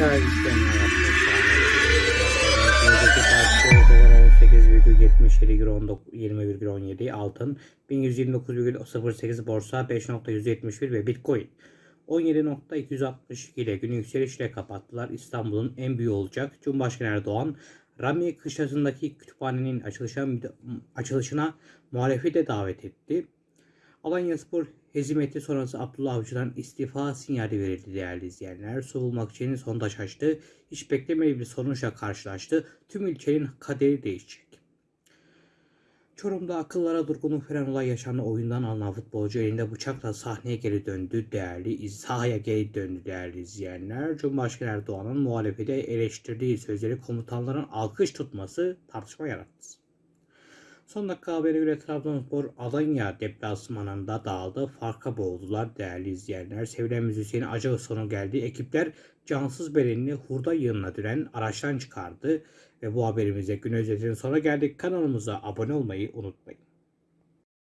değerli izleyenler arkadaşlar. Buradaki parça dolar 18,77 euro 19 20,17 altın 1129,08 borsa 5.171 ve bitcoin 17.262 ile günü yükselişle kapattılar. İstanbul'un en büyüğü olacak. Cumhurbaşkanı Erdoğan Rami Kışlası'ndaki kütüphanenin açılışına, açılışına muhalefeti de davet etti. Alanya Spor hezimeti sonrası Abdullah Avcı'dan istifa sinyali verildi değerli izleyenler. Soğulmak için sondaj açtı. Hiç beklemediği bir sonuçla karşılaştı. Tüm ilçenin kaderi değişecek. Çorum'da akıllara durgunluk veren olay yaşandı. Oyundan alınan futbolcu elinde bıçakla sahneye geri döndü değerli, sahaya geri döndü değerli izleyenler. Cumhurbaşkanı Erdoğan'ın muhalefete eleştirdiği sözleri komutanların alkış tutması tartışma yarattı. Son dakika haberi göre Trabzonspor Alanya deplasmanında dağıldı. Farka boğuldular değerli izleyenler. Sevilen müzisyeni acı sonu geldi. Ekipler cansız bedenini hurda yığınına düren araçtan çıkardı. Ve bu haberimizde gün özetinin sonuna geldik. Kanalımıza abone olmayı unutmayın.